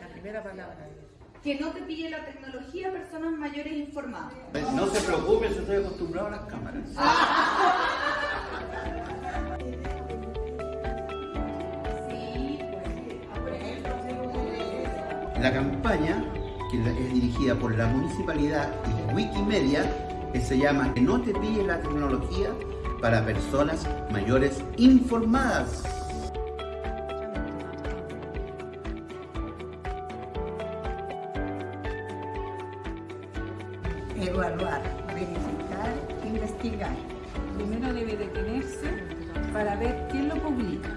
La primera palabra. Que no te pille la tecnología personas mayores informadas. No se preocupe, yo estoy acostumbrado a las cámaras. La campaña, que es dirigida por la municipalidad y Wikimedia, que se llama Que no te pille la tecnología para personas mayores informadas. evaluar, verificar, investigar. Primero debe detenerse para ver quién lo publica,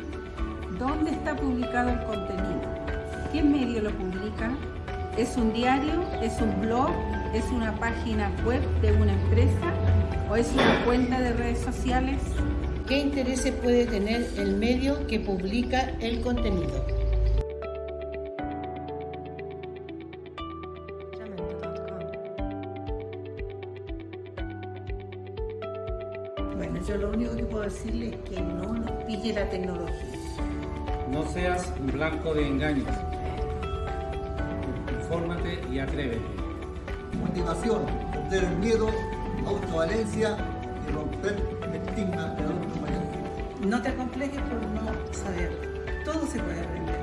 dónde está publicado el contenido, qué medio lo publica, es un diario, es un blog, es una página web de una empresa o es una cuenta de redes sociales. ¿Qué intereses puede tener el medio que publica el contenido? Bueno, yo lo único que puedo decirle es que no nos pille la tecnología. No seas un blanco de engaños. Infórmate y atrévete. Motivación, perder el miedo, autovalencia y romper el estigma de adulto mayor. No te acomplejes por no saber. Todo se puede aprender.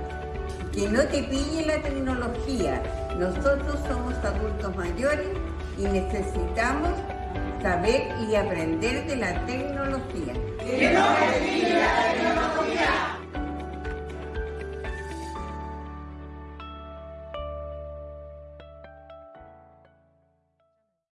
Que no te pille la tecnología. Nosotros somos adultos mayores y necesitamos saber y aprender de la tecnología.